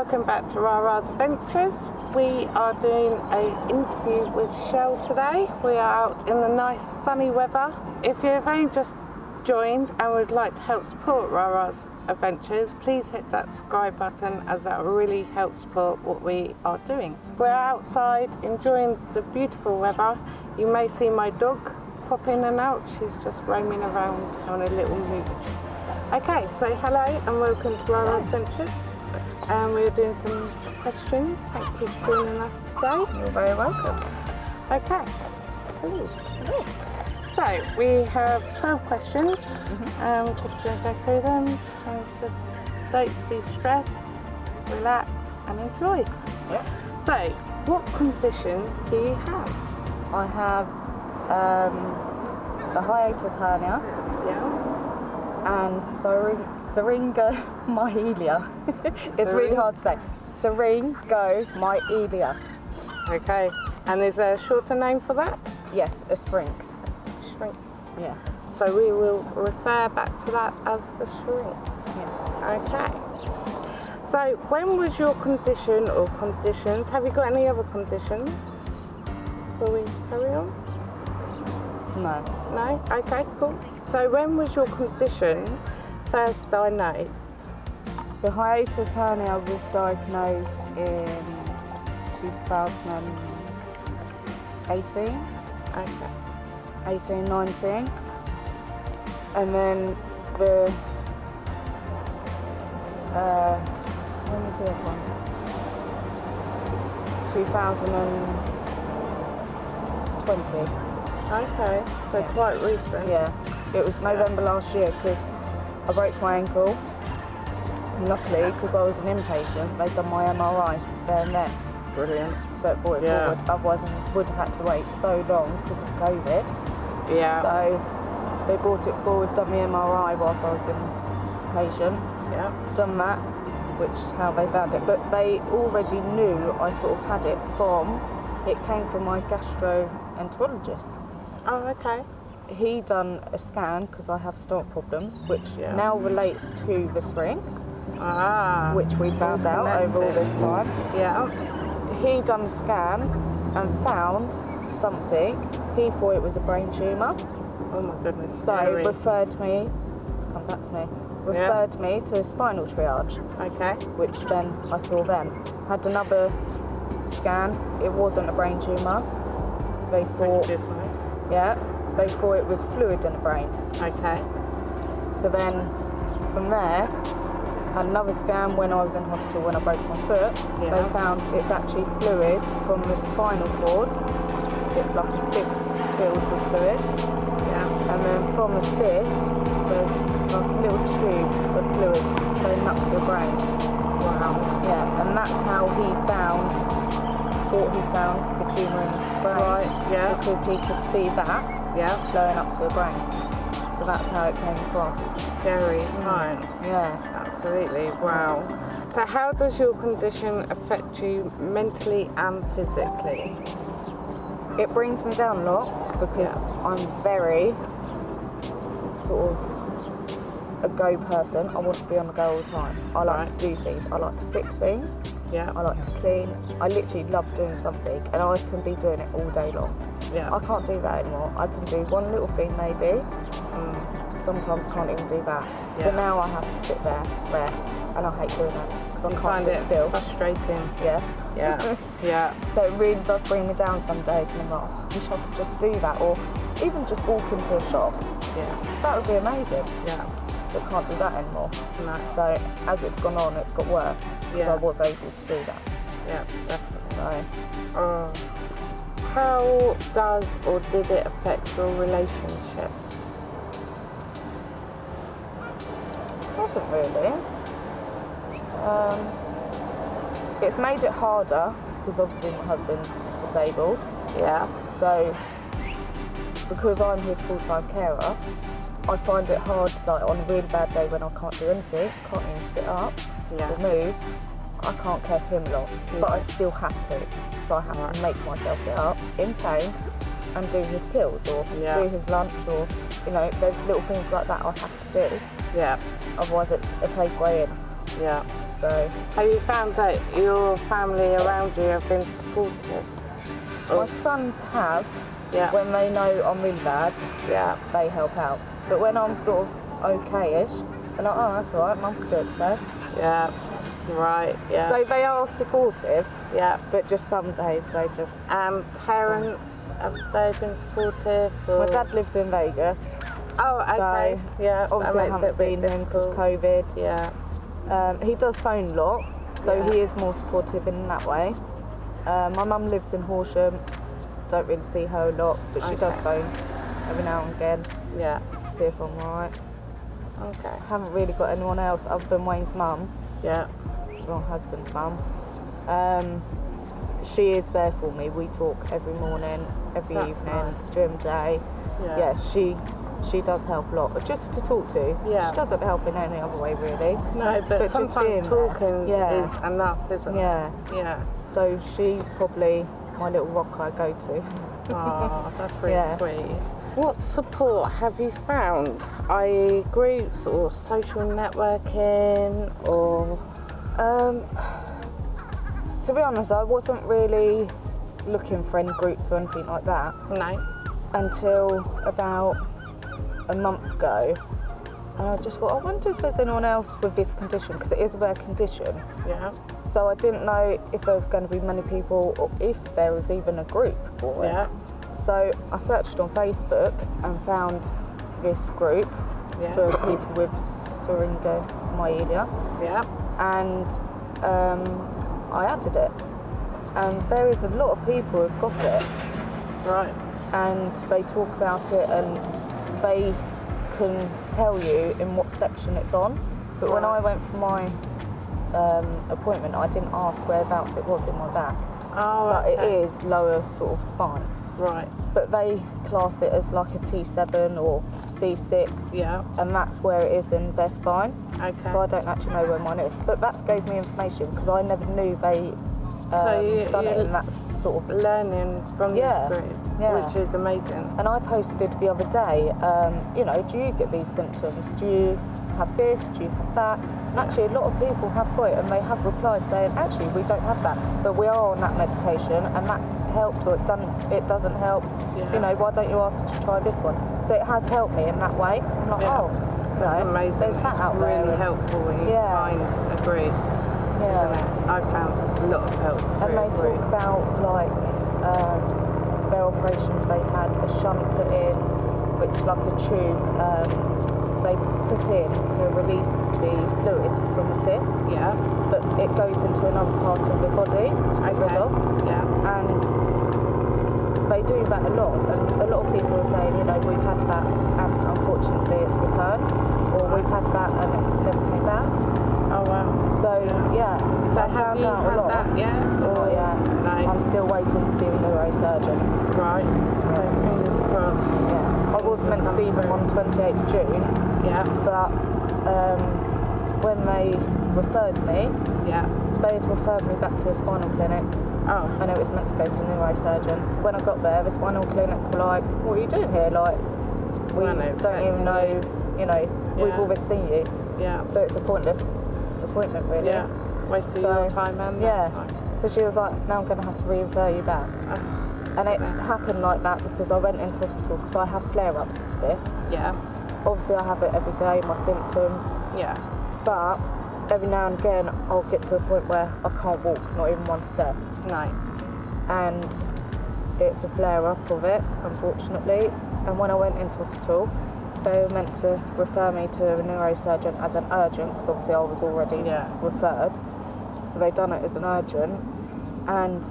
welcome back to Rara's Adventures. We are doing an interview with Shell today. We are out in the nice sunny weather. If you've only just joined and would like to help support Rara's Adventures, please hit that subscribe button as that really helps support what we are doing. We're outside enjoying the beautiful weather. You may see my dog pop in and out. She's just roaming around on a little mooch. Okay, so hello and welcome to Rara's Adventures. Um, we're doing some questions. Thank you for joining us today. You're very welcome. Okay. Ooh. So we have 12 questions. Um, just going to go through them and just don't be stressed, relax and enjoy. Yep. So, what conditions do you have? I have um, a hiatus hernia Yeah. and syring- syringomyelia. it's really hard to say. Syringomyelia. Okay. And is there a shorter name for that? Yes, a syrinx. Syrinx. Yeah. So we will refer back to that as the syrinx. Yes. Okay. So when was your condition or conditions? Have you got any other conditions? Before we carry on? No. No? Okay, cool. So when was your condition first diagnosed? The hiatus hernia was diagnosed in 2018, Okay. 18, 19. And then the, uh, when was the other one? 2020. Okay. So Yeah. quite recent. Yeah, it was November last year because I broke my ankle. Luckily, because I was an inpatient, they'd done my MRI there and then, Brilliant. so it brought it Yeah. forward. Otherwise, I would have had to wait so long because of COVID. Yeah. So they brought it forward, done the MRI whilst I was inpatient, yeah. done that, which how they found it. But they already knew I sort of had it from. It came from my gastroenterologist. Oh, okay. he done a scan because I have stomach problems, which Yeah. now relates to the syrinx, Ah. which we found out over all this time. Yeah. He done a scan and found something. He thought it was a brain tumour, Oh my goodness. so scary. referred me. Come back to me. Referred me to a spinal triage, Okay. which then I saw then. Had another scan. It wasn't a brain tumour. They thought, yeah, they thought it was fluid in the brain. Okay. So then from there, another scan when I was in hospital when I broke my foot. Yeah. They found it's actually fluid from the spinal cord. It's like a cyst filled with fluid. Yeah. And then from the cyst, there's like a little tube of fluid going up to the brain. Wow. Yeah, and that's how he found, thought he found the tumour in the brain. Right. Yeah. Because he could see that Yeah. flowing up to the brain. So that's how it came across. Scary times. Mm. Yeah. Absolutely. Wow. So how does your condition affect you mentally and physically? It brings me down a lot because Yeah. I'm very sort of a go person. I want to be on the go all the time. I like Right. to do things. I like to fix things. Yeah. I like to clean. I literally love doing something and I can be doing it all day long. Yeah. I can't do that anymore. I can do one little thing maybe. Mm. Sometimes can't even do that. So Yeah. now I have to sit there, rest, and I hate doing that because I You can't sit it still. frustrating. Yeah. Yeah. yeah. So it really does bring me down some days, and I'm like, oh, I wish I could just do that, or even just walk into a shop. Yeah. That would be amazing. Yeah. But can't do that anymore. No. So as it's gone on, it's got worse because Yeah. I was able to do that. Yeah. Definitely. So Oh. How does or did it affect your relationships? Wasn't really. Um, it's made it harder because obviously my husband's disabled. Yeah. So because I'm his full-time carer, I find it hard, to like on a really bad day when I can't do anything, can't even sit up Yeah. or move, I can't care for him a lot, but I still have to. So I have Right. to make myself get up in pain and do his pills or Yeah. do his lunch or, you know, there's little things like that I have to do. Yeah. Otherwise it's a takeaway in. Yeah. So Have you found that your family around you have been supportive? my sons have, Yeah. when they know I'm really bad, yeah. they help out. But when I'm sort of okay-ish, they're like, oh, that's all right, mum can do it today. Yeah. Right. Yeah. So they are supportive, yeah. but just some days they just. Um, parents have they been supportive? Or... My dad lives in Vegas. Oh, okay. So, yeah. Obviously, I makes haven't it a bit seen him because. COVID. Yeah. Um, he does phone a lot, so Yeah. he is more supportive in that way. Uh, my mum lives in Horsham. Don't really see her a lot, but she does phone every now and again, Yeah. see if I'm alright. Okay. Haven't really got anyone else other than Wayne's mum, Yeah. my husband's mum. Um, she is there for me. We talk every morning, every That's evening, nice. during the day. Yeah. Yeah, she she does help a lot, just to talk to. Yeah. She doesn't help in any other way really. No, but, But sometimes talking Yeah. is enough, isn't Yeah. it? Yeah. So she's probably my little rock I go to. Oh, that's really Yeah. sweet. What support have you found? i.e. groups or social networking or Um, to be honest, I wasn't really looking for any groups or anything like that no? until about a month ago. And I just thought, I wonder if there's anyone else with this condition, because it is a rare condition. Yeah. So I didn't know if there was going to be many people or if there was even a group for it. Yeah. So I searched on Facebook and found this group Yeah. for people with syringomyelia. Yeah. and um, I added it. And there is a lot of people who've got it, Right. and they talk about it, and they can tell you in what section it's on. But when I went for my um, appointment, I didn't ask whereabouts it was in my back. Oh, But okay. it is lower sort of spine. Right. But they class it as like a T7 or C6, Yeah. and that's where it is in their spine. Okay. So I don't actually know where mine is, but that's gave me information because I never knew they um, So you- done it in that sort of. Learning from Yeah. this group, Yeah. which is amazing. And I posted the other day, um, you know, do you get these symptoms? Do you have this? Do you have that? And actually, a lot of people have got it, and they have replied saying, actually, we don't have that, but we are on that medication, and that helped, or it doesn't. It doesn't help. Yeah. You know, why don't you ask to try this one? So it has helped me in that way because I'm like, Yeah. oh, That's know, amazing. There's that it's out really there. helpful when you Yeah. find a group, Yeah. isn't it? I found a lot of help And they talk about like um, their operations. They had a shunt put in, which like a tube um, they put in to release the fluid from the cyst, Yeah. but it goes into another part of the body to get rid Okay. of. Yeah. And they do that a lot. And a lot of people are saying, you know, we've had that and unfortunately it's returned, or we've had that and it's never came back. Oh wow. So yeah, So I have found you out a had lot. that yet? Oh yeah. I'm still waiting to see the neurosurgeons. Right. So fingers crossed. Yes. I was meant to see them on 28th June, Yeah. but um, when they referred me, Yeah. they had referred me back to a spinal clinic Oh. and it was meant to go to neurosurgeons. When I got there, the spinal clinic were like, what are you doing here? Like, we don't even know, you know, we've Yeah. already seen you. Yeah. So it's a pointless appointment really. Yeah. Wasted So, your time and yeah. time. So she was like, now I'm going to have to re-refer you back. Oh, And it Yeah. happened like that because I went into hospital because I have flare-ups with this. yeah. Obviously I have it every day, my symptoms, Yeah. but every now and again I'll get to a point where I can't walk, not even one step. No. And it's a flare-up of it, unfortunately. And when I went into hospital, they were meant to refer me to a neurosurgeon as an urgent, because obviously I was already Yeah. referred. So they done it as an urgent and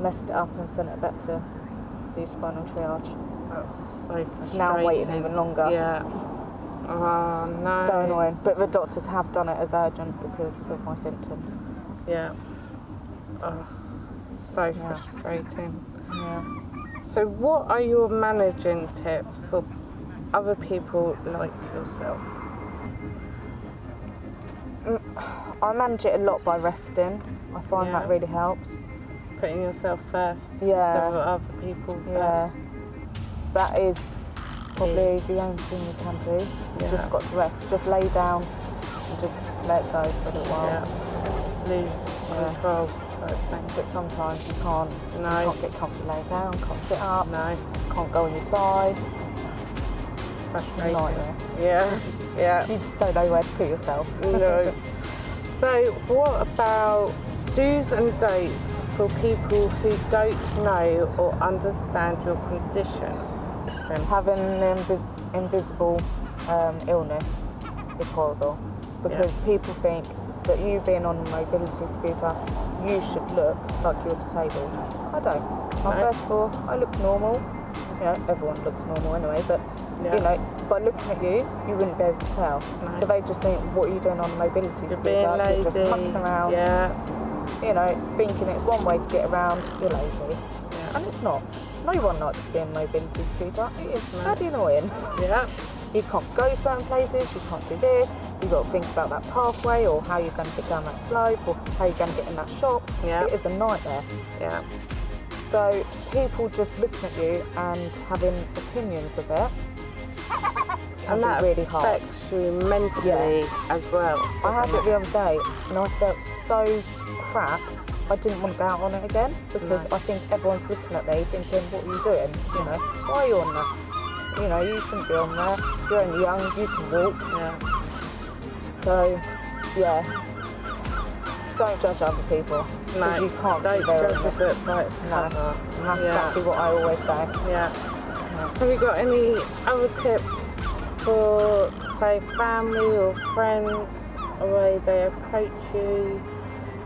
messed it up and sent it back to the spinal triage. That's so frustrating. It's now waiting even longer. Yeah. Oh no. So annoying. But the doctors have done it as urgent because of my symptoms. Yeah. Oh, so Yeah. frustrating. Yeah. So, what are your managing tips for other people like yourself? Mm, I manage it a lot by resting. I find Yeah. that really helps. Putting yourself first Yeah. instead of other people Yeah. first. That is probably the only thing you can do. You Yeah. just got to rest. Just lay down and just let go for a little while. Yeah. lose Yeah. control. But sometimes you can't. No. You can't get comfortably laid down. Can't sit up. No, Can't go on your side. frustrating. nightmare. Yeah, yeah. You just don't know where to put yourself. No. So, what about do's and don'ts for people who don't know or understand your condition? Having an invi- invisible um, illness is horrible because people think that you being on a mobility scooter, you should look like you're disabled. I don't. I, No. First of all, I look normal. You know, everyone looks normal anyway, but Yeah. you know, by looking at you, you wouldn't be able to tell. No. So they just think, what are you doing on a mobility You're scooter? being lazy. You're just mucking around. Yeah, You know, thinking it's one way to get around. You're lazy, yeah, and it's not. No one likes being be on a mobility scooter. It is No. bloody annoying. yeah, You can't go certain places, you can't do this, you've got to think about that pathway or how you're going to get down that slope or how you're going to get in that shop. Yeah. It is a nightmare. yeah, So people just looking at you and having opinions of it can and be that really hard. affects you mentally as well. I had doesn't it the other day and I felt so crap. I didn't want to go out on it again because No. I think everyone's looking at me thinking, what are you doing? You know, why are you on that? You know, you shouldn't be on there. You're only young, you can walk. Yeah, So, yeah, don't judge other people no, you can't don't judge a book by its No. cover. That's Yeah. exactly what I always say. Yeah. Have you got any other tips for, say, family or friends, a way they approach you?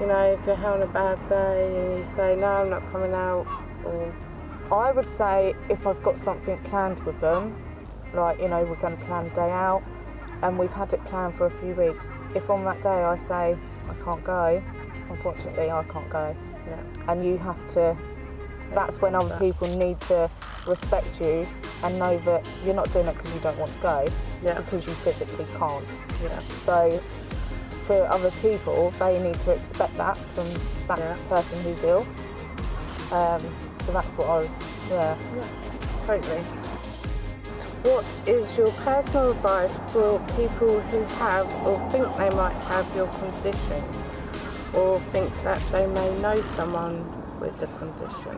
You know, if you're having a bad day and you say, no, I'm not coming out, or I would say if I've got something planned with them, like, you know, we're going to plan a day out and we've had it planned for a few weeks, if on that day I say I can't go, unfortunately I can't go. yeah, And you have to, that's when other people need to respect you and know that you're not doing it because you don't want to go, Yeah. because you physically can't. yeah, So for other people, they need to expect that from that Yeah. person who's ill. Um, so that's what I, yeah. totally. What is your personal advice for people who have or think they might have your condition, or think that they may know someone with the condition?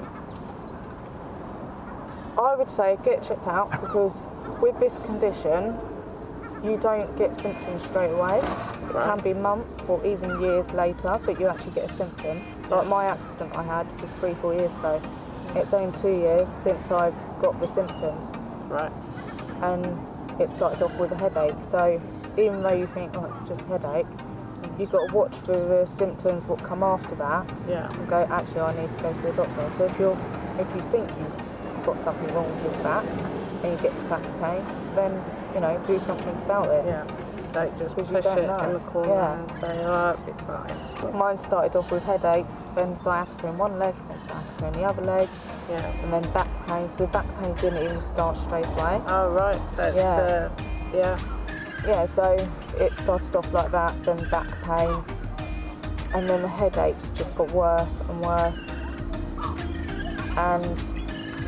I would say get checked out because with this condition, you don't get symptoms straight away. It Right. can be months or even years later, but you actually get a symptom. Like my accident I had was three, four years ago. It's only two years since I've got the symptoms. Right. and it started off with a headache. So even though you think, oh, it's just a headache, you've got to watch for the symptoms what come after that Yeah. and go, actually, I need to go to the doctor. So if you're, if you think you've got something wrong with your back and you get back pain, then you know do something about it. Yeah. Don't just push it know. in the corner Yeah. and say, oh, it'll be fine. Mine started off with headaches, then sciatica in one leg, then sciatica in the other leg, Yeah. and then back pain. So back pain didn't even start straight away. Oh, right. So it's Yeah. the, yeah. yeah, so it started off like that, then back pain, and then the headaches just got worse and worse. And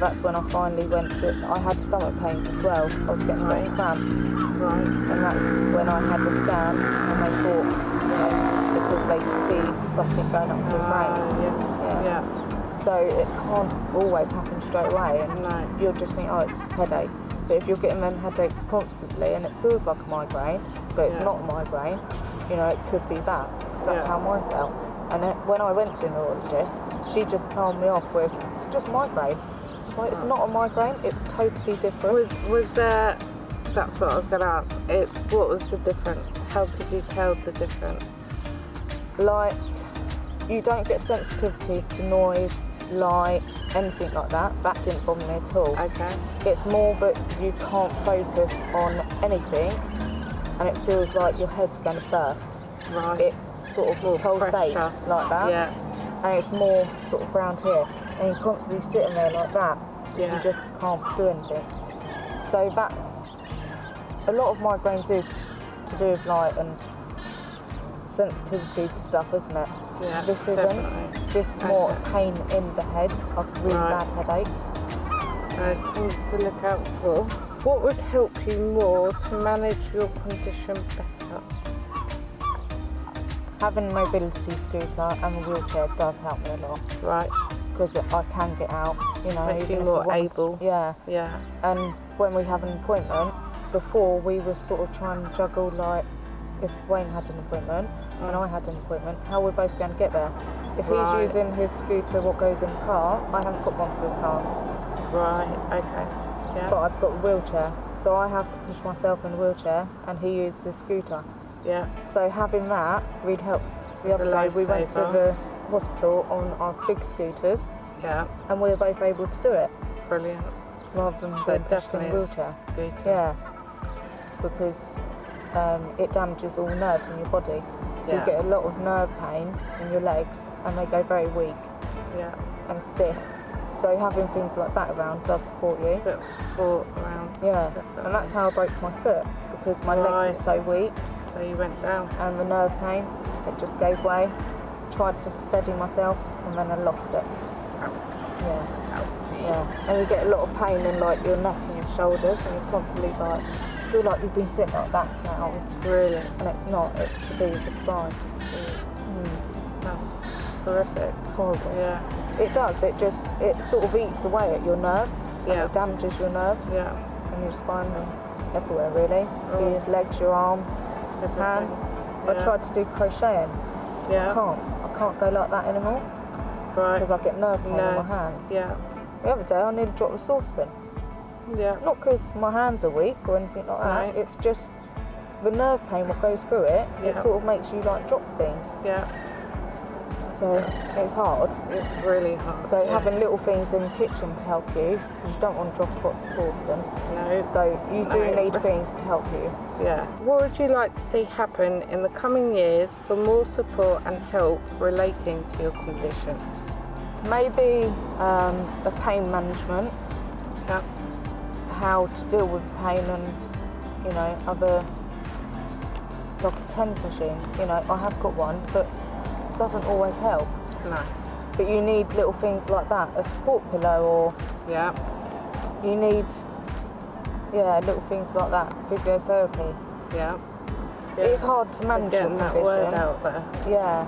that's when I finally went to. I had stomach pains as well. I was getting Right. cramps, Right. and that's when I had a scan, and they thought, you know, because they could see something going up to your Ah, brain. yes. Yeah. Yeah. So it can't always happen straight away, and No. you'll just think, oh, it's a headache. But if you're getting them headaches constantly and it feels like a migraine, but it's Yeah. not a migraine, you know, it could be that. So that's Yeah. how mine felt. And then when I went to a neurologist, she just palmed me off with, it's just migraine. It's it's not a migraine, it's totally different. Was was there? That's what I was going to ask. It. What was the difference? How could you tell the difference? like, you don't get sensitivity to noise, light, anything like that. That didn't bother me at all. Okay. It's more that you can't focus on anything and it feels like your head's going to burst. Right. It sort of More pulsates pressure. like that. Yeah. And it's more sort of round here. And you're constantly sitting there like that. Yeah. You just can't do anything. So that's a lot of migraines is to do with light and sensitivity to stuff, isn't it? Yeah, This isn't. definitely. This is more Okay. pain in the head, like a really Right. bad headache. Uh, things to look out for. What would help you more to manage your condition better? having a mobility scooter and a wheelchair does help me a lot Right. Because I can get out, you know. Makes you more able. Yeah, Yeah. and when we have an appointment, before we were sort of trying to juggle like if Wayne had an appointment and mm. I had an appointment, how we're both going to get there. If Right. he's using his scooter, what goes in the car, I haven't got one for the car, Right. Okay. Yeah. but I've got a wheelchair, so I have to push myself in the wheelchair, and he uses his scooter. Yeah. So having that really helps. The other day we went to the hospital on our big scooters, Yeah. and we were both able to do it Brilliant. rather than So being it in a definitely wheelchair. good. Yeah, because um, it damages all nerves in your body. So Yeah. you get a lot of nerve pain in your legs and they go very weak Yeah. and stiff. So having things like that around does support you. Bit of support around. Yeah, Definitely. and that's how I broke my foot because my leg Right. was so weak So you went down. and the nerve pain, it just gave way. Tried to steady myself and then I lost it. Yeah. Yeah, and you get a lot of pain in like your neck and your shoulders, and you're constantly like feel like you've been sitting like that for It's brilliant. and it's not. It's to do with the spine. Mm. Mm. Oh, horrific. Horrible. Yeah. It does. It just it sort of eats away at your nerves. Yeah. it damages your nerves Yeah. and your spine and everywhere really. Oh. Your legs, your arms, your hands. I Yeah. tried to do crocheting. Yeah. I can't go like that anymore Right. because I get nerve pain in my hands. Yeah. The other day I nearly dropped a saucepan. Yeah. Not because my hands are weak or anything like that. Right. It's just the nerve pain what goes through it. It sort of makes you like drop things. Yeah. So it's hard. It's really hard. So yeah. having little things in the kitchen to help you because you don't want to drop a hot saucepan. no. So you do No. need things to help you. Yeah. What would you like to see happen in the coming years for more support and help relating to your condition? Maybe um, the pain management, Yeah. how to deal with pain and you know other like a TENS machine. You know I have got one, but doesn't always help. No. But you need little things like that, a support pillow, or Yeah. you need, yeah, little things like that, physiotherapy. Yeah. It's hard to manage Getting that condition. word out there. Yeah,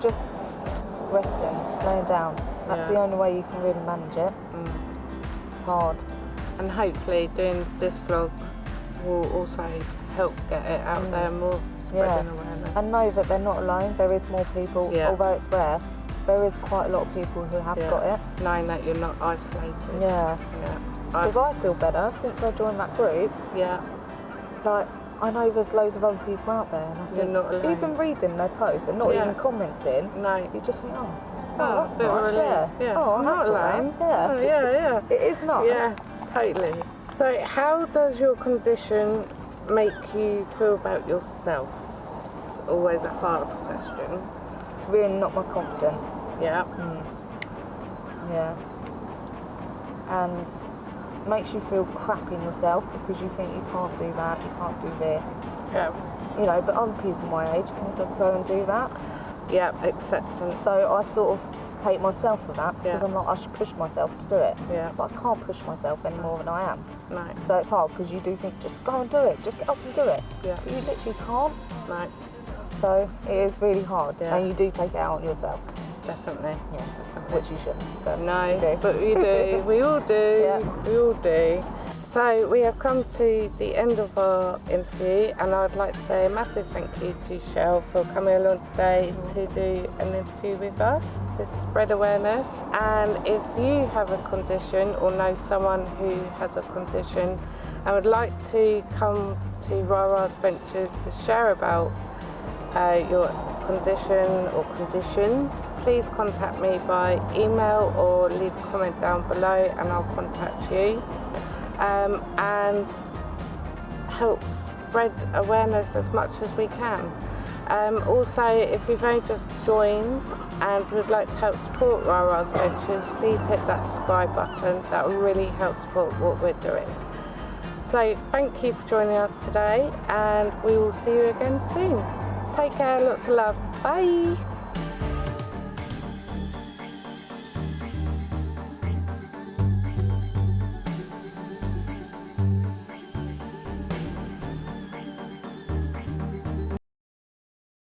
just resting, laying down. That's Yeah. the only way you can really manage it. Mm. It's hard. And hopefully doing this vlog will also help get it out there more, spreading Yeah. awareness. And know that they're not alone. There is more people, Yeah. although it's rare. There is quite a lot of people who have Yeah. got it. Knowing that you're not isolated. Yeah, Yeah. because I feel better since I joined that group. yeah. Like I know there's loads of other people out there, and I You're think not alone. even reading their posts and not Yeah. even commenting, No. you just think, oh, Oh, oh that's a bit of nice. Yeah. Yeah. Oh, I'm not alone. Yeah. Oh, yeah, yeah. It is nice. Yeah, totally. So, how does your condition make you feel about yourself? Always a hard question. It's really not my confidence. Yeah, hmm. Yeah. And makes you feel crap in yourself because you think you can't do that, you can't do this. yeah, You know, but other people my age can go and do that. yeah. Acceptance. So I sort of hate myself for that because Yeah. I'm like, I should push myself to do it. Yeah. But I can't push myself any more than I am. no, So it's hard because you do think, just go and do it, just get up and do it. Yeah. But you literally can't. no, So it is really hard. Yeah. And you do take it out on yourself. definitely. Yeah. Which you shouldn't. But No, you do. but we do. We all do. Yeah. We all do. So we have come to the end of our interview, and I'd like to say a massive thank you to Shell for coming along today to do an interview with us to spread awareness. And if you have a condition or know someone who has a condition and would like to come to Rara's Ventures to share about uh, your condition or conditions, please contact me by email or leave a comment down below and I'll contact you. Um, and help spread awareness as much as we can. Um, also, if you've only just joined and would like to help support Rara's Ventures, please hit that subscribe button. That will really help support what we're doing. So thank you for joining us today and we will see you again soon. Take care, lots of love. Bye.